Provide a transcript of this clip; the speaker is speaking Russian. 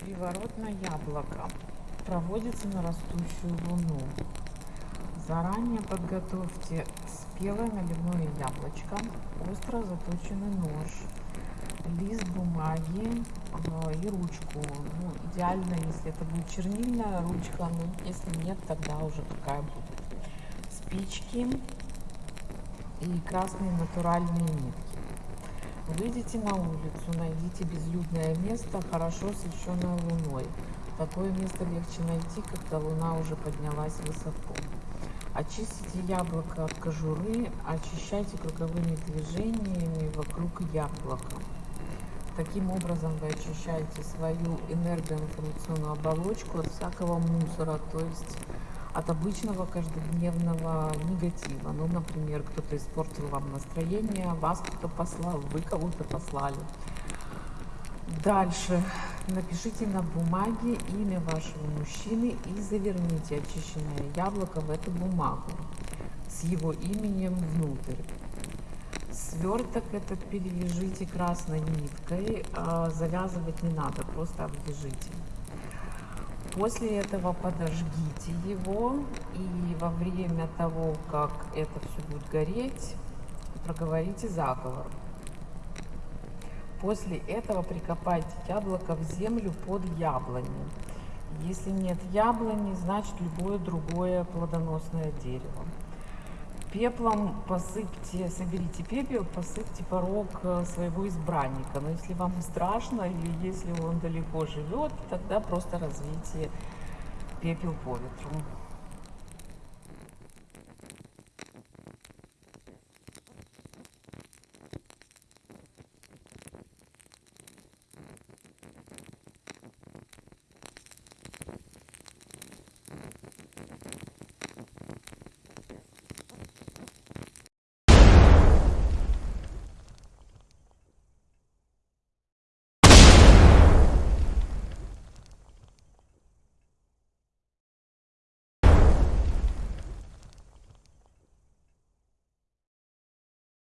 Приворотное яблоко проводится на растущую луну. Заранее подготовьте спелое наливное яблочко, остро заточенный нож, лист бумаги ну и ручку. Ну, идеально, если это будет чернильная ручка, но если нет, тогда уже такая будет. Спички, и красные натуральные нитки. Выйдите на улицу, найдите безлюдное место, хорошо освещенное луной. Такое место легче найти, когда луна уже поднялась высоко. Очистите яблоко от кожуры, очищайте круговыми движениями вокруг яблока. Таким образом вы очищаете свою энергоинформационную оболочку от всякого мусора, то есть от обычного каждодневного негатива. Ну, например, кто-то испортил вам настроение, вас кто-то послал, вы кого-то послали. Дальше напишите на бумаге имя вашего мужчины и заверните очищенное яблоко в эту бумагу с его именем внутрь. Сверток этот перевяжите красной ниткой, а завязывать не надо, просто обвяжите. После этого подожгите его и во время того, как это все будет гореть, проговорите заговор. После этого прикопайте яблоко в землю под яблони. Если нет яблони, значит любое другое плодоносное дерево. Пеплом посыпьте, соберите пепел, посыпьте порог э, своего избранника. Но если вам страшно или если он далеко живет, тогда просто развейте пепел по ветру.